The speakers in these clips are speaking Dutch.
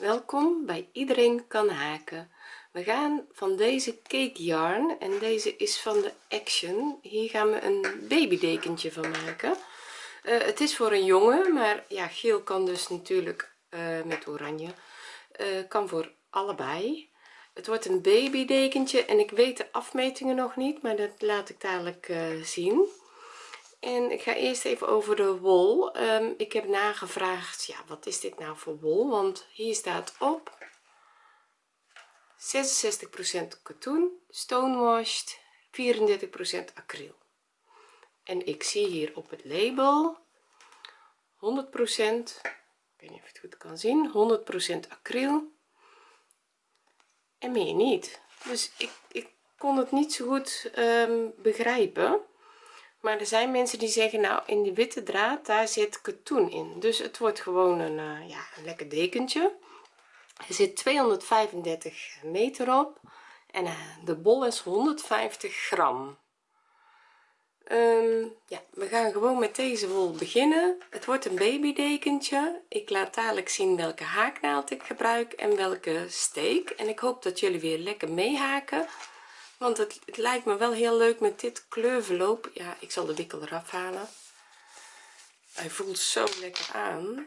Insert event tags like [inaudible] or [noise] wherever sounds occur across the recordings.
welkom bij iedereen kan haken. We gaan van deze cake yarn en deze is van de action. Hier gaan we een babydekentje van maken. Uh, het is voor een jongen maar ja geel kan dus natuurlijk uh, met oranje. Uh, kan voor allebei. Het wordt een babydekentje en ik weet de afmetingen nog niet maar dat laat ik dadelijk zien en ik ga eerst even over de wol. Um, ik heb nagevraagd ja wat is dit nou voor wol? Want hier staat op 66% katoen stonewashed 34% acryl. En ik zie hier op het label 100% ik weet niet of je het goed kan zien 100% acryl en meer niet. Dus ik, ik kon het niet zo goed um, begrijpen maar er zijn mensen die zeggen nou in die witte draad daar zit katoen in. Dus het wordt gewoon een uh, ja een lekker dekentje. Er zit 235 meter op en uh, de bol is 150 gram. Um, ja we gaan gewoon met deze wol beginnen. Het wordt een babydekentje. Ik laat dadelijk zien welke haaknaald ik gebruik en welke steek. En ik hoop dat jullie weer lekker meehaken want het, het, lijkt me wel heel leuk met dit kleurverloop ja ik zal de wikkel eraf halen. Hij voelt zo lekker aan.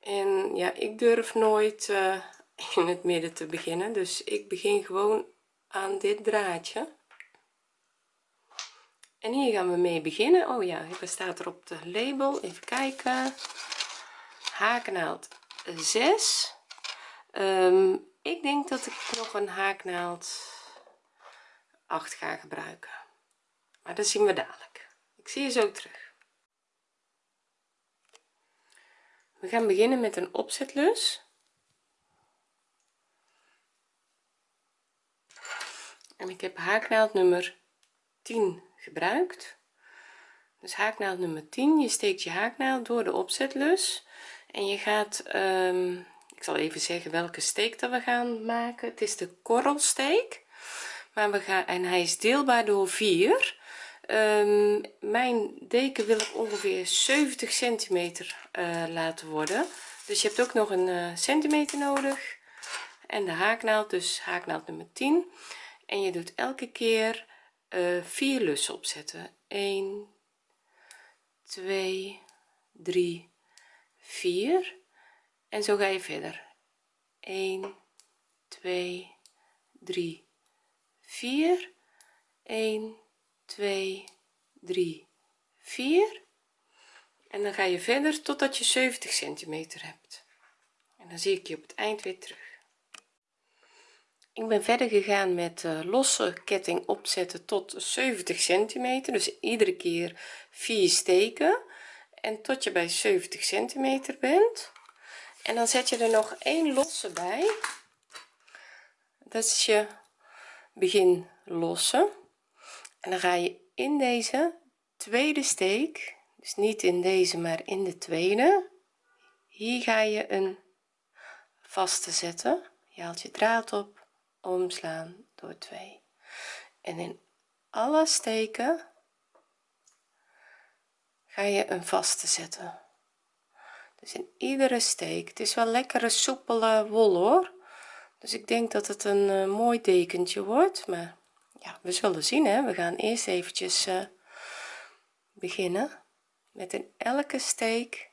En ja ik durf nooit uh, [laughs] in het midden te beginnen. Dus ik begin gewoon aan dit draadje. En hier gaan we mee beginnen. Oh ja wat staat er op de label. Even kijken. Haaknaald 6 um, ik denk dat ik nog een haaknaald 8 ga gebruiken. Maar dat zien we dadelijk. Ik zie je zo terug. We gaan beginnen met een opzetlus. En ik heb haaknaald nummer 10 gebruikt. Dus haaknaald nummer 10 je steekt je haaknaald door de opzetlus. En je gaat um, ik zal even zeggen welke steek dat we gaan maken. Het is de korrelsteek maar we gaan en hij is deelbaar door 4 um, mijn deken wil ik ongeveer 70 centimeter uh, laten worden. Dus je hebt ook nog een uh, centimeter nodig. En de haaknaald dus haaknaald nummer 10 en je doet elke keer uh, vier lussen opzetten. 1 2 3 4 en zo ga je verder. 1 2 3 4 1 2 3 4 en dan ga je verder totdat je 70 centimeter hebt. En dan zie ik je op het eind weer terug. Ik ben verder gegaan met uh, losse ketting opzetten tot 70 centimeter. Dus iedere keer 4 steken. En tot je bij 70 centimeter bent. En dan zet je er nog één losse bij. Dat is je begin lossen. En dan ga je in deze tweede steek dus niet in deze maar in de tweede. Hier ga je een vaste zetten. Je haalt je draad op omslaan door 2 en in alle steken ga je een vaste zetten. Dus in iedere steek. Het is wel lekkere soepele wol hoor dus ik denk dat het een uh, mooi dekentje wordt maar ja we zullen zien hè. We gaan eerst eventjes uh, beginnen met in elke steek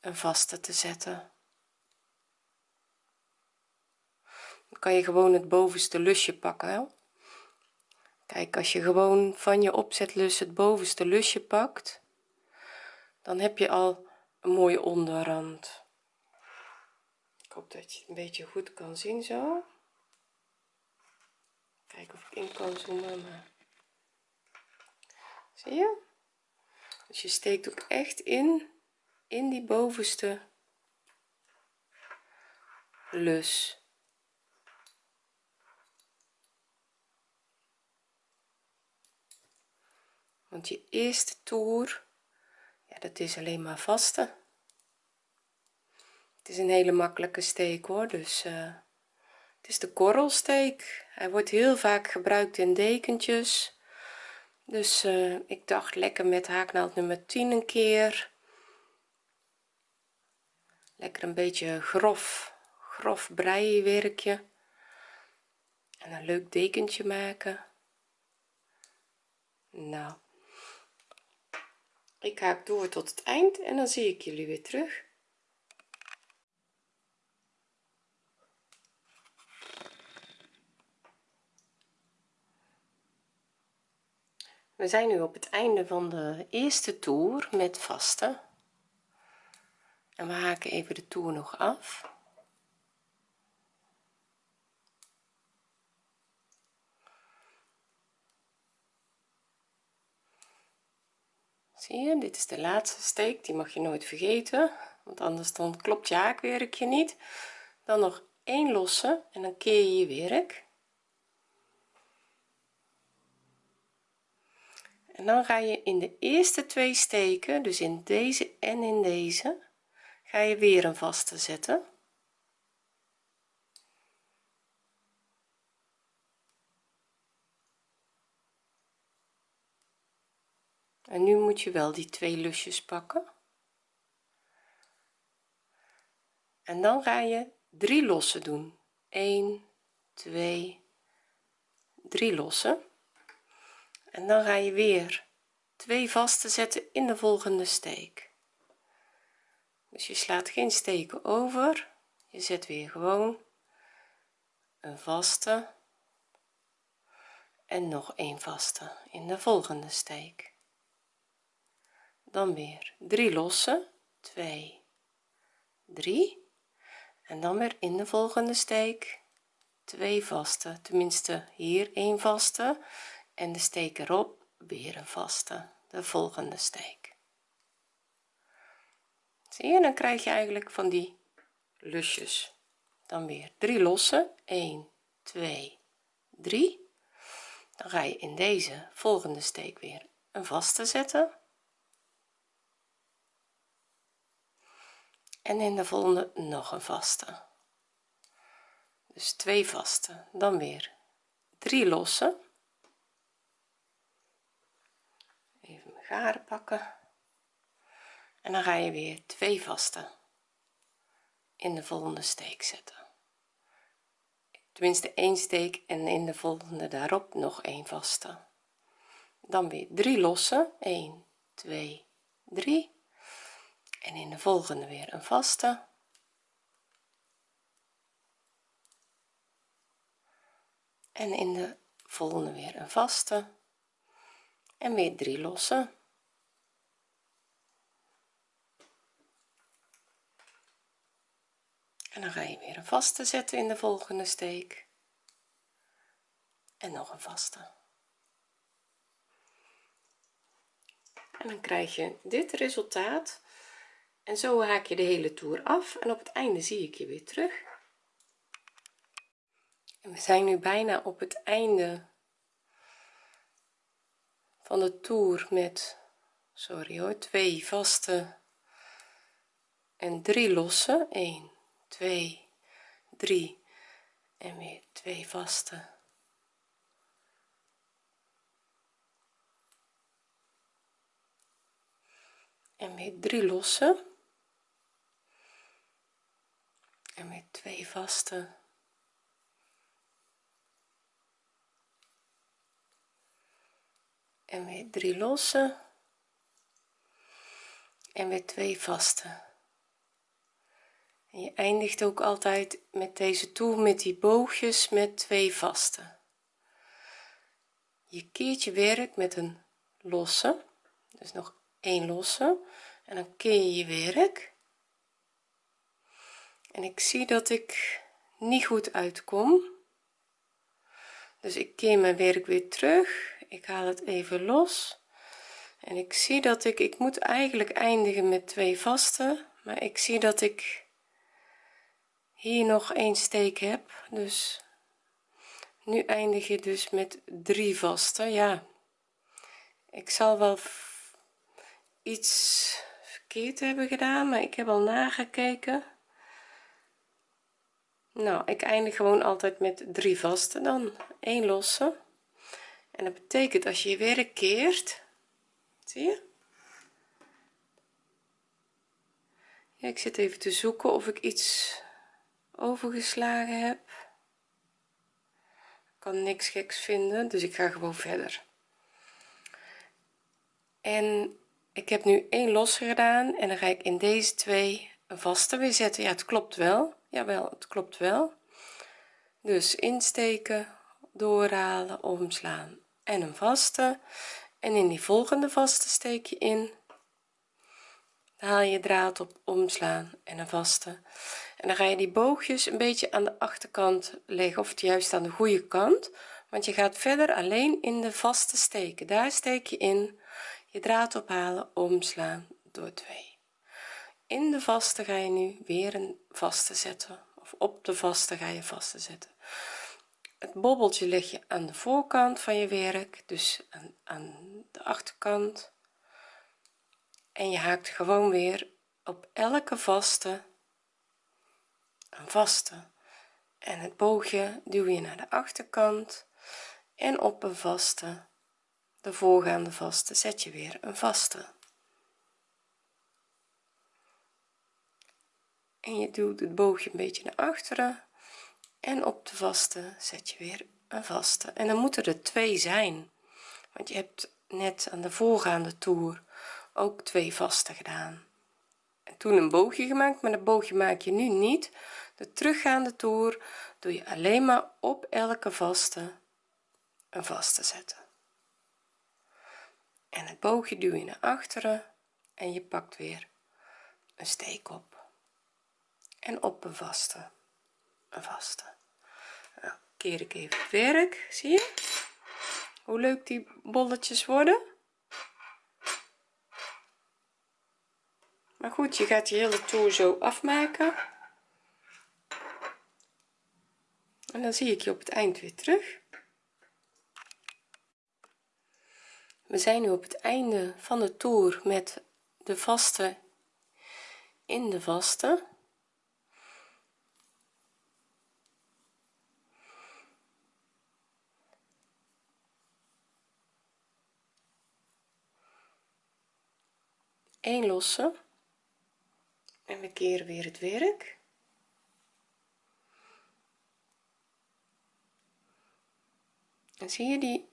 een vaste te zetten. Dan kan je gewoon het bovenste lusje pakken hè? kijk als je gewoon van je opzetlus het bovenste lusje pakt dan heb je al een mooie onderrand hoop dat je het een beetje goed kan zien zo. Kijken of ik in kan zoomen zie je? Dus je steekt ook echt in in die bovenste lus. Want je eerste toer ja dat is alleen maar vaste is een hele makkelijke steek hoor. Dus uh, het is de korrelsteek. Hij wordt heel vaak gebruikt in dekentjes. Dus uh, ik dacht lekker met haaknaald nummer 10 een keer. Lekker een beetje grof grof breiwerkje. En een leuk dekentje maken. Nou ik haak door tot het eind en dan zie ik jullie weer terug we zijn nu op het einde van de eerste toer met vaste en we haken even de toer nog af. Zie je dit is de laatste steek die mag je nooit vergeten. Want anders dan klopt je haakwerkje niet. Dan nog één losse en dan keer je je werk en dan ga je in de eerste twee steken dus in deze en in deze ga je weer een vaste zetten. En nu moet je wel die twee lusjes pakken. En dan ga je drie losse doen. 1 2 3 losse en dan ga je weer twee vaste zetten in de volgende steek. Dus je slaat geen steken over. Je zet weer gewoon een vaste en nog een vaste in de volgende steek. Dan weer drie losse. 2 3 en dan weer in de volgende steek. Twee vaste. Tenminste hier een vaste en de steek erop weer een vaste de volgende steek. Zie je dan krijg je eigenlijk van die lusjes. Dan weer drie losse. 1 2 3 dan ga je in deze volgende steek weer een vaste zetten. En in de volgende nog een vaste. Dus twee vaste. Dan weer drie losse even mijn garen pakken. En dan ga je weer twee vaste in de volgende steek zetten. Tenminste één steek en in de volgende daarop nog een vaste. Dan weer drie losse. 1 2 3 en in de volgende weer een vaste. En in de volgende weer een vaste en weer drie losse en dan ga je weer een vaste zetten in de volgende steek. En nog een vaste. En dan krijg je dit resultaat. En zo haak je de hele toer af. En op het einde zie ik je weer terug. En we zijn nu bijna op het einde van de toer met sorry hoor twee vaste en drie losse. 1 2 3 en weer twee vaste. En weer drie losse. En weer twee vaste en weer drie losse en weer twee vaste. En je eindigt ook altijd met deze toer met die boogjes met twee vaste. Je keert je werk met een losse. Dus nog één losse. En dan keer je je werk. En ik zie dat ik niet goed uitkom. Dus ik keer mijn werk weer terug ik haal het even los. En ik zie dat ik ik moet eigenlijk eindigen met twee vaste maar ik zie dat ik hier nog een steek heb. Dus nu eindig je dus met drie vaste. Ja ik zal wel iets verkeerd hebben gedaan maar ik heb al nagekeken. Nou ik eindig gewoon altijd met drie vaste dan. Één losse en dat betekent als je je werk keert zie je? Ja, ik zit even te zoeken of ik iets overgeslagen heb. Ik kan niks geks vinden dus ik ga gewoon verder. En ik heb nu één los gedaan en dan ga ik in deze twee een vaste weer zetten. Ja het klopt wel. Jawel het klopt wel. Dus insteken doorhalen omslaan en een vaste. En in die volgende vaste steek je in. Haal je draad op omslaan en een vaste. En dan ga je die boogjes een beetje aan de achterkant leggen of juist aan de goede kant. Want je gaat verder alleen in de vaste steken. Daar steek je in. Je draad ophalen omslaan door 2 in de vaste ga je nu weer een vaste zetten. Of op de vaste ga je vaste zetten het bobbeltje leg je aan de voorkant van je werk dus aan, aan de achterkant. En je haakt gewoon weer op elke vaste een vaste. En het boogje duw je naar de achterkant. En op een vaste de voorgaande vaste zet je weer een vaste. En je duwt het boogje een beetje naar achteren en op de vaste zet je weer een vaste. En dan moeten er twee zijn. Want je hebt net aan de voorgaande toer ook twee vaste gedaan. En toen een boogje gemaakt maar dat boogje maak je nu niet. De teruggaande toer doe je alleen maar op elke vaste een vaste zetten. En het boogje duw je naar achteren en je pakt weer een steek op. En op een vaste vaste. Keer ik even werk zie je? Hoe leuk die bolletjes worden. Maar goed je gaat die hele toer zo afmaken. En dan zie ik je op het eind weer terug. We zijn nu op het einde van de toer met de vaste in de vaste een losse. En we keren weer het werk. En zie je die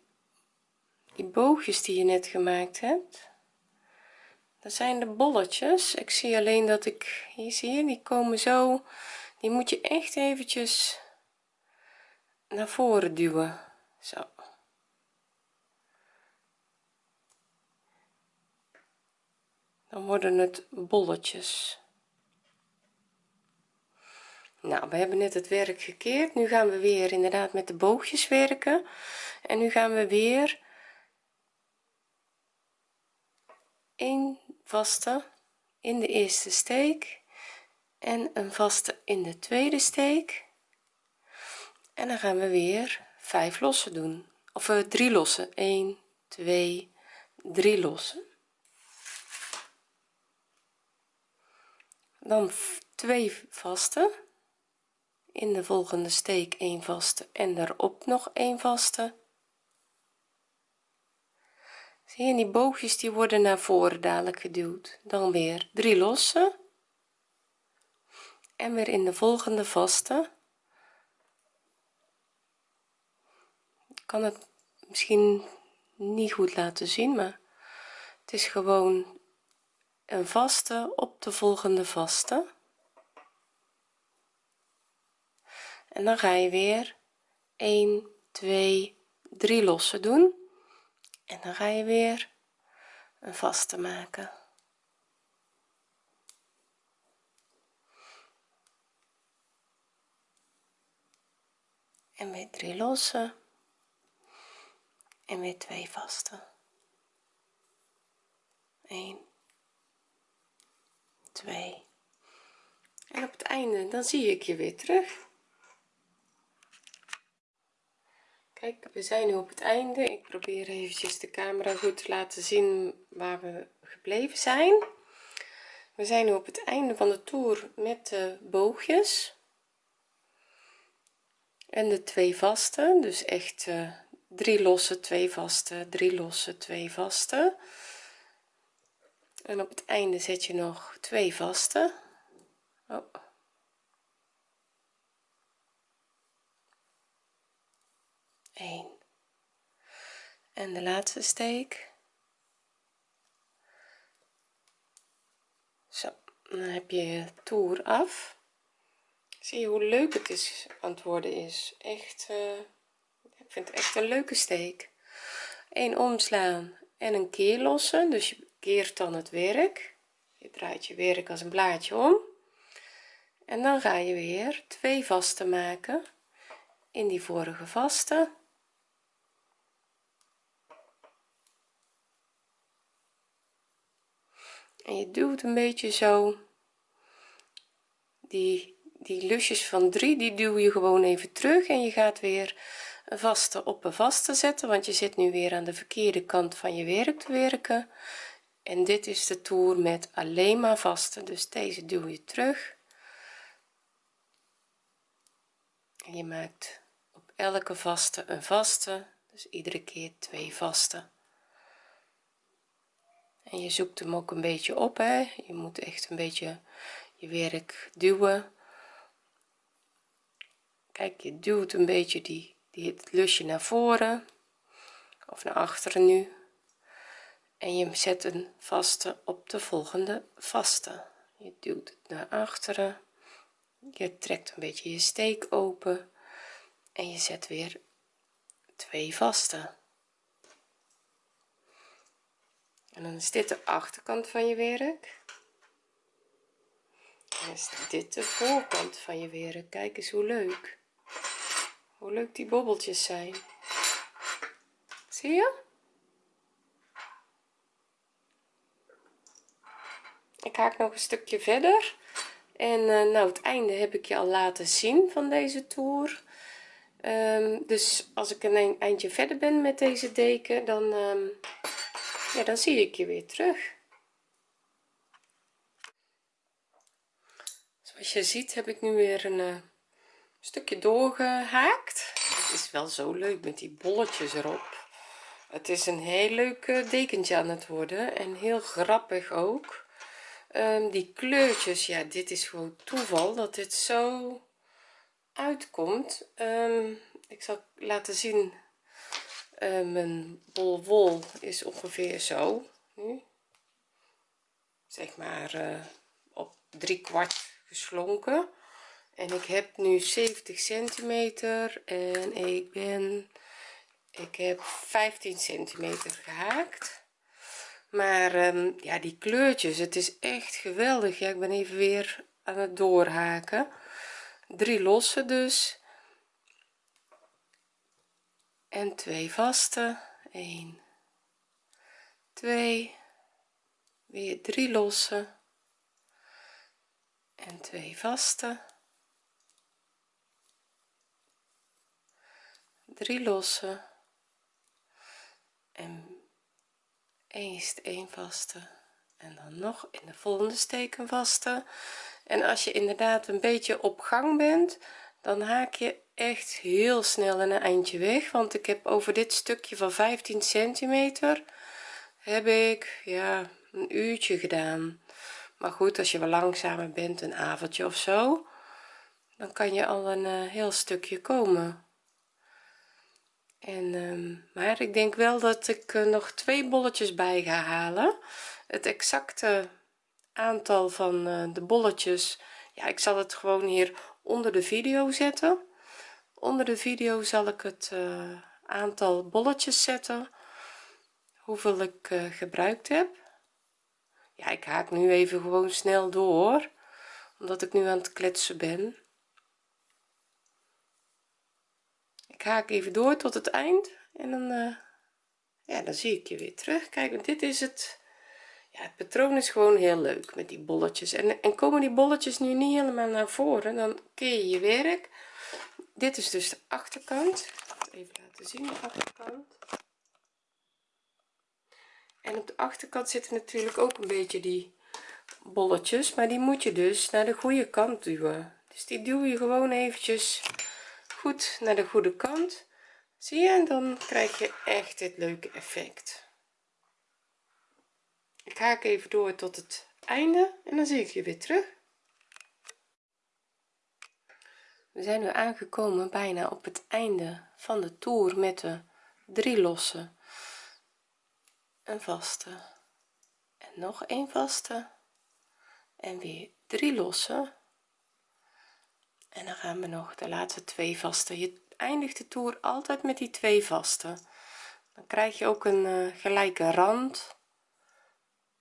die boogjes die je net gemaakt hebt? Dat zijn de bolletjes. Ik zie alleen dat ik hier zie je die komen zo die moet je echt eventjes naar voren duwen. Zo dan worden het bolletjes. Nou we hebben net het werk gekeerd. Nu gaan we weer inderdaad met de boogjes werken. En nu gaan we weer een vaste in de eerste steek en een vaste in de tweede steek. En dan gaan we weer vijf lossen doen. Of uh, drie lossen. 1 2 3 lossen dan twee vaste. In de volgende steek een vaste en daarop nog een vaste. Zie je die boogjes die worden naar voren dadelijk geduwd. Dan weer drie losse. En weer in de volgende vaste. Kan het misschien niet goed laten zien maar het is gewoon een vaste op de volgende vaste. En dan ga je weer 1 2 3 lossen doen. En dan ga je weer een vaste maken. En weer drie lossen. En weer twee vaste. 1 2 en op het einde dan zie ik je weer terug. Kijk we zijn nu op het einde. Ik probeer eventjes de camera goed te laten zien waar we gebleven zijn. We zijn nu op het einde van de toer met de boogjes. En de twee vaste dus echt uh, drie losse twee vaste drie losse twee vaste en op het einde zet je nog twee vaste. Oh. En de laatste steek. Zo dan heb je je toer af. Zie je hoe leuk het is antwoorden is. Echt eh, ik vind het echt een leuke steek. 1 omslaan en een keer lossen. Dus je keert dan het werk. Je draait je werk als een blaadje om. En dan ga je weer twee vaste maken in die vorige vaste. En je duwt een beetje zo. Die die lusjes van 3 die duw je gewoon even terug en je gaat weer een vaste op een vaste zetten want je zit nu weer aan de verkeerde kant van je werk te werken en dit is de toer met alleen maar vaste dus deze duw je terug. En je maakt op elke vaste een vaste. Dus iedere keer twee vaste en je zoekt hem ook een beetje op hè. Je moet echt een beetje je werk duwen. Kijk je duwt een beetje die, die het lusje naar voren. Of naar achteren nu en je zet een vaste op de volgende vaste. Je duwt het naar achteren. Je trekt een beetje je steek open. En je zet weer twee vaste. En dan is dit de achterkant van je werk. En is dit de voorkant van je werk. Kijk eens hoe leuk. Hoe leuk die bobbeltjes zijn. Zie je ik haak nog een stukje verder. En uh, nou het einde heb ik je al laten zien van deze toer. Um, dus als ik een eindje verder ben met deze deken dan um, ja dan zie ik je weer terug. Zoals je ziet heb ik nu weer een uh, stukje doorgehaakt. Het is wel zo leuk met die bolletjes erop. Het is een heel leuk dekentje aan het worden en heel grappig ook um, die kleurtjes ja dit is gewoon toeval dat dit zo uitkomt. Um, ik zal laten zien uh, mijn bol wol is ongeveer zo nu. Zeg maar uh, op drie kwart geslonken. En ik heb nu 70 centimeter en ik ben ik heb 15 centimeter gehaakt maar um, ja die kleurtjes het is echt geweldig. Ja ik ben even weer aan het doorhaken. Drie losse dus. En twee vaste. 1 2 weer drie losse en twee vaste. Drie losse en eerst een vaste en dan nog in de volgende steek een vaste. En als je inderdaad een beetje op gang bent dan haak je echt heel snel een eindje weg. Want ik heb over dit stukje van 15 centimeter heb ik ja een uurtje gedaan. Maar goed als je wel langzamer bent een avondje of zo dan kan je al een uh, heel stukje komen en um, maar ik denk wel dat ik uh, nog twee bolletjes bij ga halen. Het exacte aantal van uh, de bolletjes ja ik zal het gewoon hier onder de video zetten. Onder de video zal ik het uh, aantal bolletjes zetten hoeveel ik gebruikt heb. Ja ik haak nu even gewoon snel door omdat ik nu aan het kletsen ben ik haak even door tot het eind. En dan uh, ja dan zie ik je weer terug. Kijk dit is het ja het patroon is gewoon heel leuk met die bolletjes. En, en komen die bolletjes nu niet helemaal naar voren dan keer je je werk. Dit is dus de achterkant. Even laten zien de achterkant. En op de achterkant zitten natuurlijk ook een beetje die bolletjes maar die moet je dus naar de goede kant duwen. Dus die duw je gewoon eventjes goed naar de goede kant. Zie je en dan krijg je echt dit leuke effect. Ik haak even door tot het einde en dan zie ik je weer terug. We zijn nu aangekomen bijna op het einde van de toer met de drie losse een vaste en nog een vaste. En weer drie losse en dan gaan we nog de laatste twee vaste je eindigt de toer altijd met die twee vaste dan krijg je ook een uh, gelijke rand.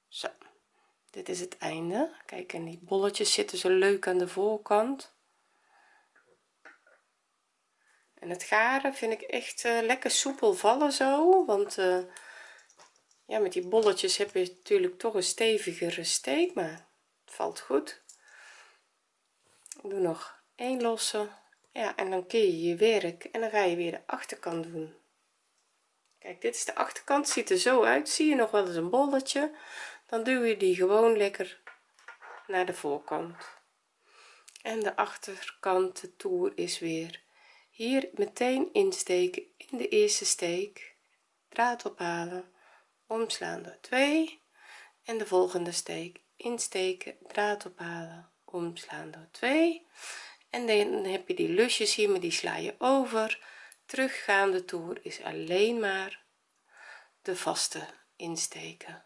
Zo. Dit is het einde. Kijk en die bolletjes zitten zo leuk aan de voorkant. En het garen vind ik echt uh, lekker soepel vallen zo want uh, ja met die bolletjes heb je natuurlijk toch een stevigere steek maar het valt goed. Ik doe nog één losse ja en dan keer je je werk en dan ga je weer de achterkant doen. Kijk dit is de achterkant. Ziet er zo uit. Zie je nog wel eens een bolletje dan duw je die gewoon lekker naar de voorkant. En de achterkant de toer is weer hier meteen insteken in de eerste steek. Draad ophalen. Omslaan door 2 en de volgende steek insteken. Draad ophalen. Omslaan door 2 en dan heb je die lusjes hier maar die sla je over. Teruggaande toer is alleen maar de vaste insteken.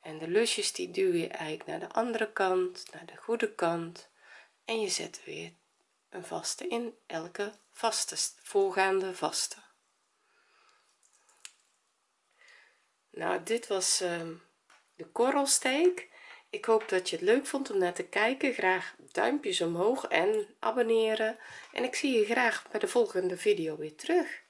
En de lusjes die duw je eigenlijk naar de andere kant naar de goede kant. En je zet weer een vaste in elke vaste voorgaande vaste. Nou dit was um, de korrelsteek. Ik hoop dat je het leuk vond om naar te kijken. Graag duimpjes omhoog en abonneren. En ik zie je graag bij de volgende video weer terug